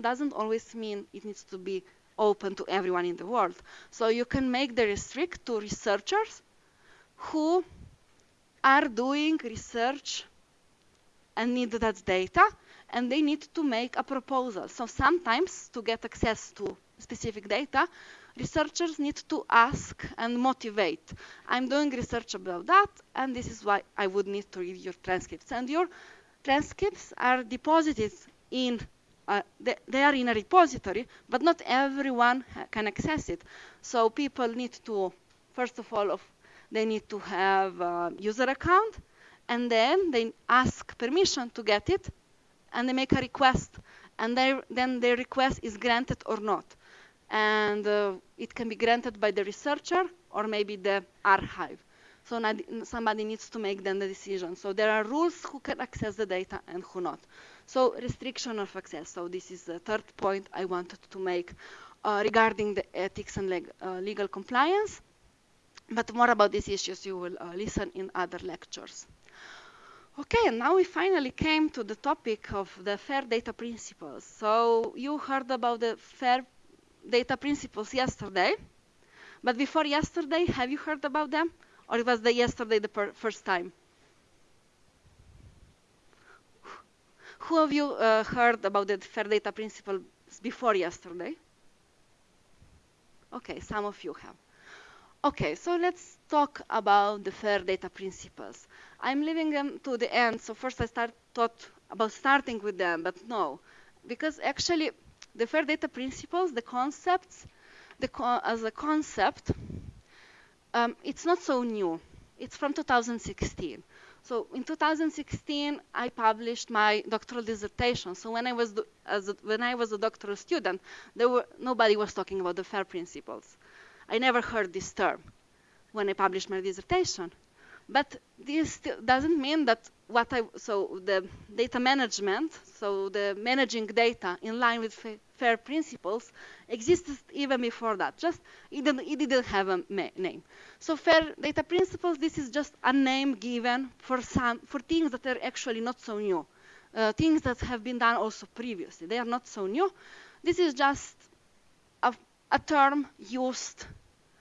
doesn't always mean it needs to be open to everyone in the world. So you can make the restrict to researchers who are doing research and need that data and they need to make a proposal. So sometimes to get access to specific data, researchers need to ask and motivate. I'm doing research about that, and this is why I would need to read your transcripts. And your transcripts are deposited in, uh, they, they, are in a repository, but not everyone can access it. So people need to, first of all, of, they need to have a user account, and then they ask permission to get it, and they make a request, and then their request is granted or not and uh, it can be granted by the researcher or maybe the archive. So somebody needs to make then the decision. So there are rules who can access the data and who not. So restriction of access. So this is the third point I wanted to make uh, regarding the ethics and leg uh, legal compliance. But more about these issues you will uh, listen in other lectures. Okay, and now we finally came to the topic of the FAIR data principles. So you heard about the FAIR data principles yesterday. But before yesterday, have you heard about them? Or it was the yesterday the first time? Who of you uh, heard about the fair data principles before yesterday? Okay, some of you have. Okay, so let's talk about the fair data principles. I'm leaving them to the end, so first I start thought about starting with them, but no, because actually the fair data principles, the concepts, the co as a concept, um, it's not so new. It's from 2016. So in 2016, I published my doctoral dissertation. So when I was a, when I was a doctoral student, there were nobody was talking about the FAIR principles. I never heard this term when I published my dissertation. But this doesn't mean that what I so the data management, so the managing data in line with FAIR principles existed even before that. Just it didn't, it didn't have a name. So FAIR data principles, this is just a name given for some for things that are actually not so new, uh, things that have been done also previously. They are not so new. This is just a, a term used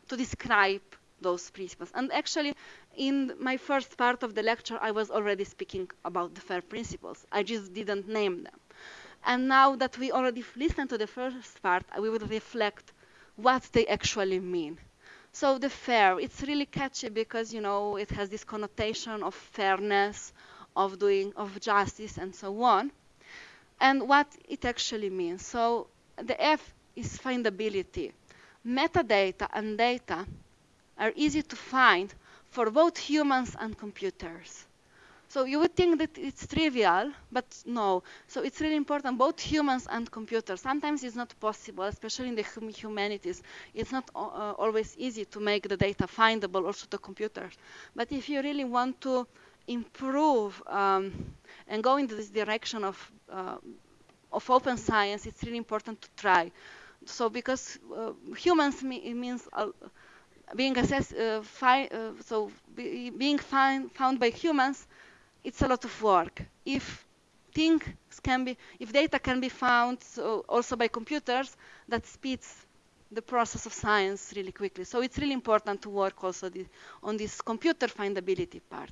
to describe those principles. And actually, in my first part of the lecture, I was already speaking about the FAIR principles. I just didn't name them. And now that we already listened to the first part, we will reflect what they actually mean. So the fair, it's really catchy because, you know, it has this connotation of fairness, of doing, of justice, and so on. And what it actually means. So the F is findability. Metadata and data are easy to find for both humans and computers. So you would think that it's trivial, but no. So it's really important, both humans and computers. Sometimes it's not possible, especially in the hum humanities. It's not uh, always easy to make the data findable also to computers. But if you really want to improve um, and go into this direction of, uh, of open science, it's really important to try. So because uh, humans me means being assessed, uh, uh, so be, being find, found by humans, it's a lot of work. If things can be, if data can be found so also by computers, that speeds the process of science really quickly. So it's really important to work also the, on this computer findability part.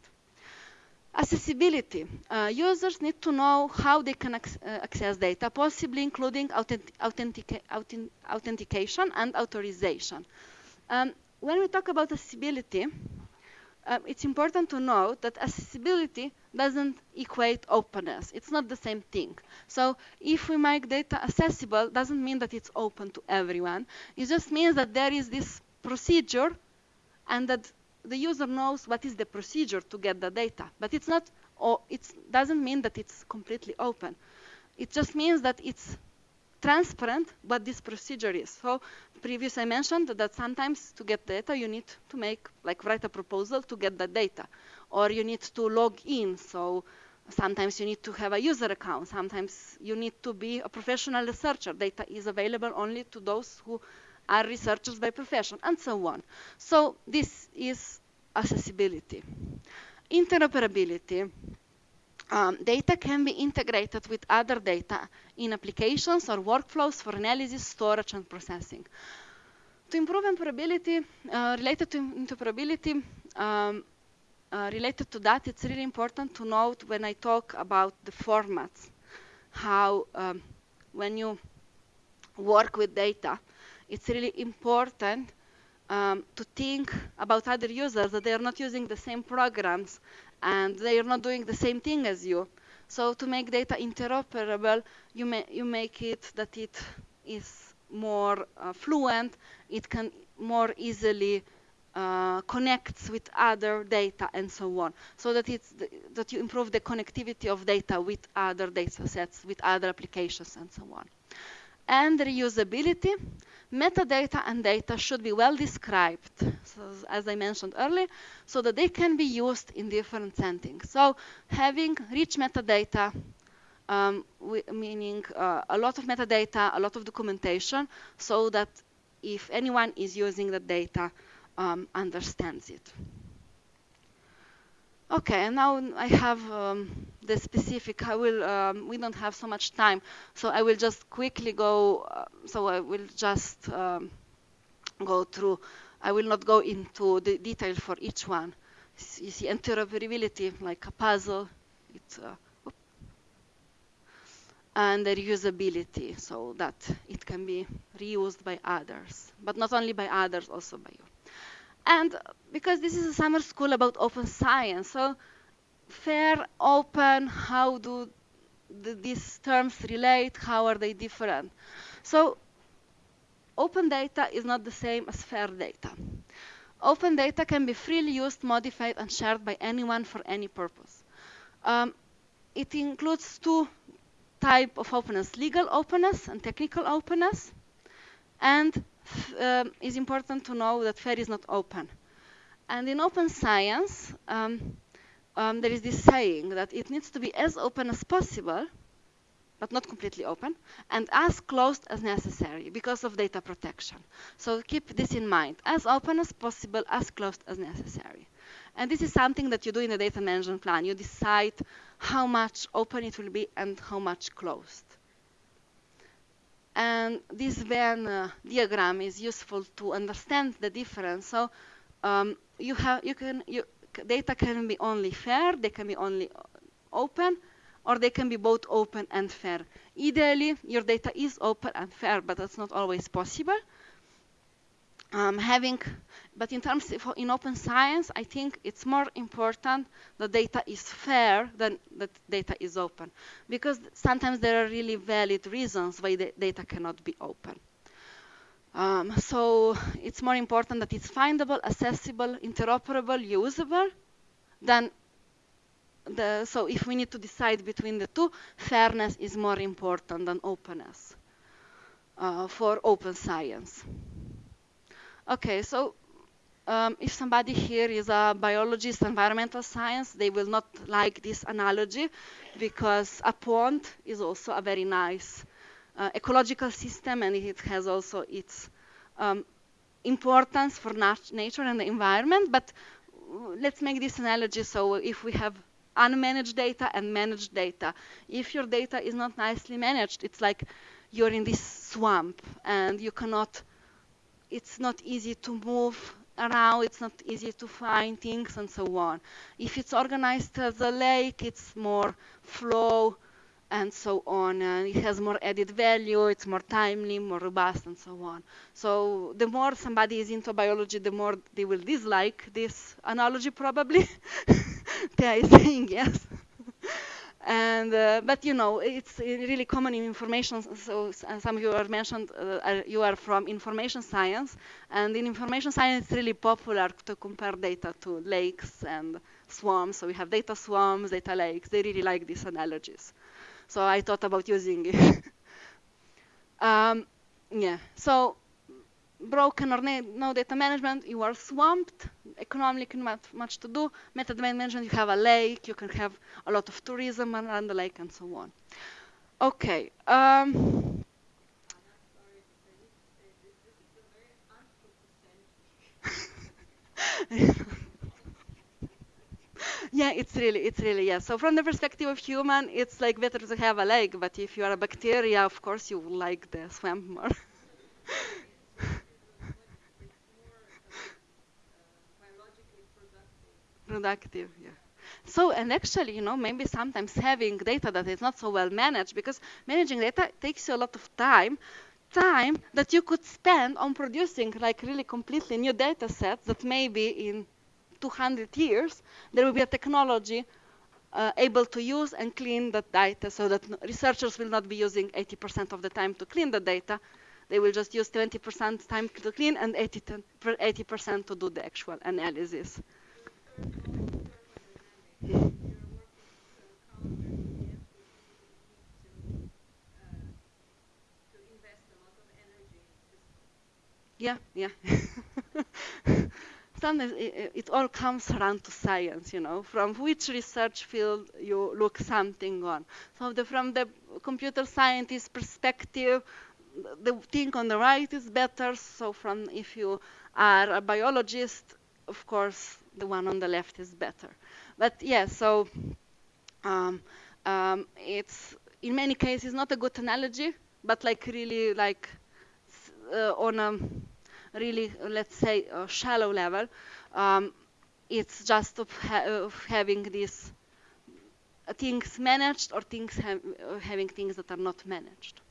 Accessibility. Uh, users need to know how they can ac uh, access data, possibly including authentic authentic authentication and authorization. Um, when we talk about accessibility, uh, it's important to note that accessibility doesn't equate openness. It's not the same thing. So if we make data accessible, doesn't mean that it's open to everyone. It just means that there is this procedure and that the user knows what is the procedure to get the data. But it's not, or it doesn't mean that it's completely open. It just means that it's transparent what this procedure is. So previous I mentioned that sometimes to get data you need to make, like write a proposal to get the data. Or you need to log in, so sometimes you need to have a user account, sometimes you need to be a professional researcher. Data is available only to those who are researchers by profession, and so on. So this is accessibility. Interoperability. Um, data can be integrated with other data in applications or workflows for analysis, storage, and processing. To improve interoperability, uh, related to interoperability, um, uh, related to that, it's really important to note when I talk about the formats, how um, when you work with data, it's really important um, to think about other users that they are not using the same programs and they are not doing the same thing as you. So to make data interoperable, you, you make it that it is more uh, fluent, it can more easily uh, connects with other data and so on, so that it's that you improve the connectivity of data with other data sets, with other applications and so on. And reusability, metadata and data should be well described, so as I mentioned earlier, so that they can be used in different settings. So having rich metadata, um, meaning uh, a lot of metadata, a lot of documentation, so that if anyone is using the data, um, understands it. Okay, and now I have um, the specific, I will, um, we don't have so much time, so I will just quickly go, uh, so I will just um, go through, I will not go into the detail for each one. You see interoperability like a puzzle, uh, and the reusability, so that it can be reused by others, but not only by others, also by you. And because this is a summer school about open science, so fair, open, how do the, these terms relate, how are they different? So open data is not the same as fair data. Open data can be freely used, modified, and shared by anyone for any purpose. Um, it includes two type of openness, legal openness and technical openness. And um, it's important to know that FAIR is not open. And in open science, um, um, there is this saying that it needs to be as open as possible, but not completely open, and as closed as necessary because of data protection. So keep this in mind, as open as possible, as closed as necessary. And this is something that you do in the data management plan. You decide how much open it will be and how much closed. And this Venn uh, diagram is useful to understand the difference. So um, you have, you can, you, data can be only fair, they can be only open, or they can be both open and fair. Ideally, your data is open and fair, but that's not always possible. Um, having, but in terms of in open science, I think it's more important that data is fair than that data is open, because sometimes there are really valid reasons why the data cannot be open. Um, so it's more important that it's findable, accessible, interoperable, usable, than the, so if we need to decide between the two, fairness is more important than openness uh, for open science. Okay, so um, if somebody here is a biologist, environmental science, they will not like this analogy because a pond is also a very nice uh, ecological system and it has also its um, importance for nat nature and the environment. But let's make this analogy. So if we have unmanaged data and managed data, if your data is not nicely managed, it's like you're in this swamp and you cannot it's not easy to move around, it's not easy to find things and so on. If it's organized as a lake, it's more flow and so on. And it has more added value, it's more timely, more robust and so on. So the more somebody is into biology, the more they will dislike this analogy probably. they are saying yes. And uh, but you know it's really common in information. So some of you are mentioned uh, you are from information science, and in information science it's really popular to compare data to lakes and swamps. So we have data swamps, data lakes. They really like these analogies. So I thought about using it. um, yeah. So broken or no data management, you are swamped, economically not much to do. Meta domain management, you have a lake, you can have a lot of tourism around the lake and so on. Okay. Um, yeah, it's really, it's really, yeah. So from the perspective of human, it's like better to have a lake, but if you are a bacteria, of course you like the swamp more. productive, yeah. So, and actually, you know, maybe sometimes having data that is not so well managed, because managing data takes you a lot of time, time that you could spend on producing like really completely new data sets that maybe in 200 years there will be a technology uh, able to use and clean that data so that researchers will not be using 80% of the time to clean the data. They will just use 20% time to clean and 80% to do the actual analysis. Yeah, yeah. Sometimes it, it, all comes around to science, you know, from which research field you look something on. So the, from the computer scientist perspective, the thing on the right is better. So from if you are a biologist, of course, the one on the left is better. But yeah, so um, um, it's in many cases not a good analogy, but like really like uh, on a really, let's say, shallow level, um, it's just of, ha of having these things managed or things ha having things that are not managed.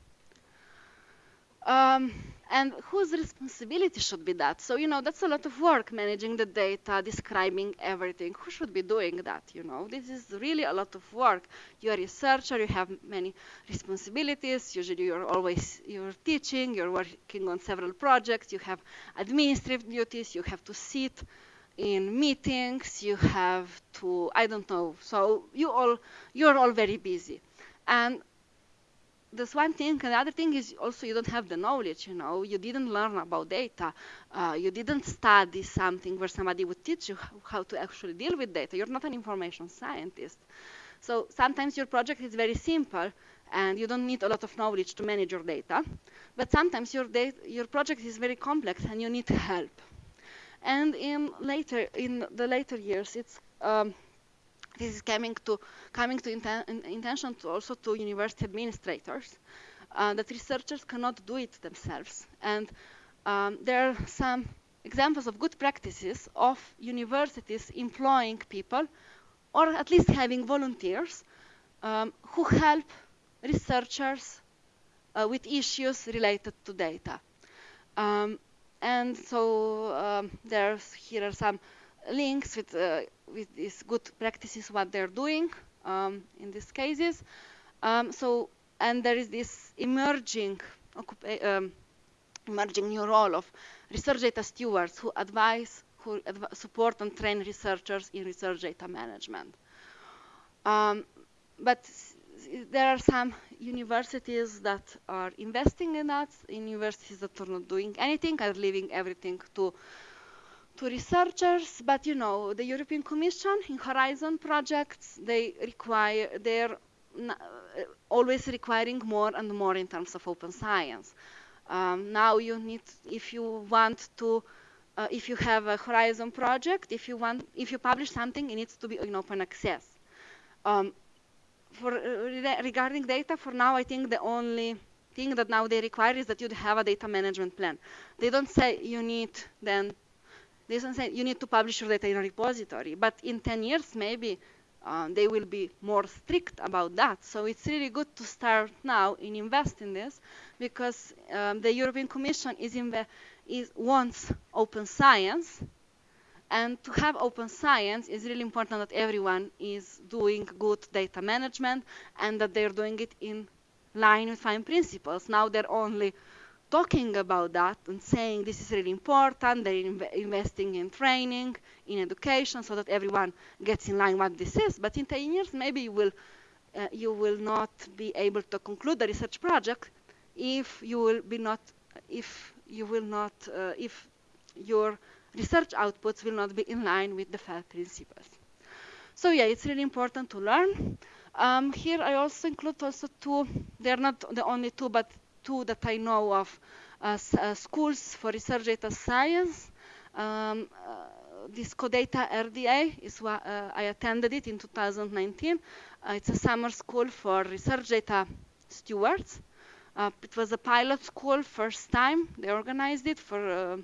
Um, and whose responsibility should be that? So, you know, that's a lot of work managing the data, describing everything. Who should be doing that? You know, this is really a lot of work. You're a researcher, you have many responsibilities. Usually you're always, you're teaching, you're working on several projects, you have administrative duties, you have to sit in meetings, you have to, I don't know. So you all, you're all very busy. And that's one thing. And the other thing is also you don't have the knowledge, you know. You didn't learn about data. Uh, you didn't study something where somebody would teach you how to actually deal with data. You're not an information scientist. So sometimes your project is very simple and you don't need a lot of knowledge to manage your data. But sometimes your, your project is very complex and you need help. And in later, in the later years, it's um, this is coming to coming to inten intention to also to university administrators uh, that researchers cannot do it themselves. And um, there are some examples of good practices of universities employing people or at least having volunteers um, who help researchers uh, with issues related to data. Um, and so um, there's here are some links with, uh, with these good practices, what they're doing um, in these cases. Um, so, and there is this emerging, um, emerging new role of research data stewards who advise, who adv support and train researchers in research data management. Um, but there are some universities that are investing in that, universities that are not doing anything, are leaving everything to to researchers, but you know, the European Commission in Horizon projects, they require, they're uh, always requiring more and more in terms of open science. Um, now you need, if you want to, uh, if you have a Horizon project, if you want, if you publish something, it needs to be in open access. Um, for uh, regarding data, for now, I think the only thing that now they require is that you have a data management plan. They don't say you need then don't say you need to publish your data in a repository, but in 10 years maybe uh, they will be more strict about that. So it's really good to start now in invest in this because um, the European Commission is, is wants open science and to have open science is really important that everyone is doing good data management and that they're doing it in line with FAIR principles. Now they're only talking about that and saying this is really important, they're inv investing in training, in education, so that everyone gets in line what this is. But in 10 years, maybe you will, uh, you will not be able to conclude the research project if you will be not, if you will not, uh, if your research outputs will not be in line with the FAIR principles. So yeah, it's really important to learn. Um, here I also include also two, they're not the only two, but two that I know of uh, uh, schools for research data science. Um, uh, this CODATA RDA is what uh, I attended it in 2019. Uh, it's a summer school for research data stewards. Uh, it was a pilot school first time they organized it for uh,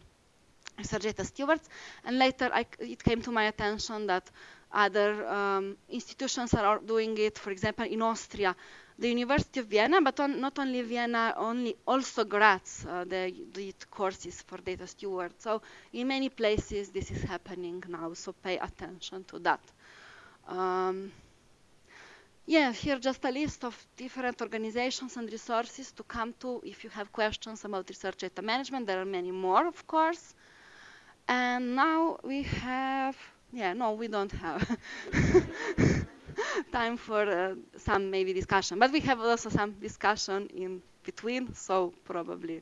research data stewards, and later I, it came to my attention that other um, institutions are doing it. For example, in Austria, the University of Vienna, but on, not only Vienna, only also Graz, uh, they did courses for data stewards. So in many places this is happening now, so pay attention to that. Um, yeah, here just a list of different organizations and resources to come to if you have questions about research data management. There are many more, of course. And now we have, yeah, no, we don't have. time for uh, some maybe discussion. But we have also some discussion in between, so probably